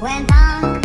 When I'm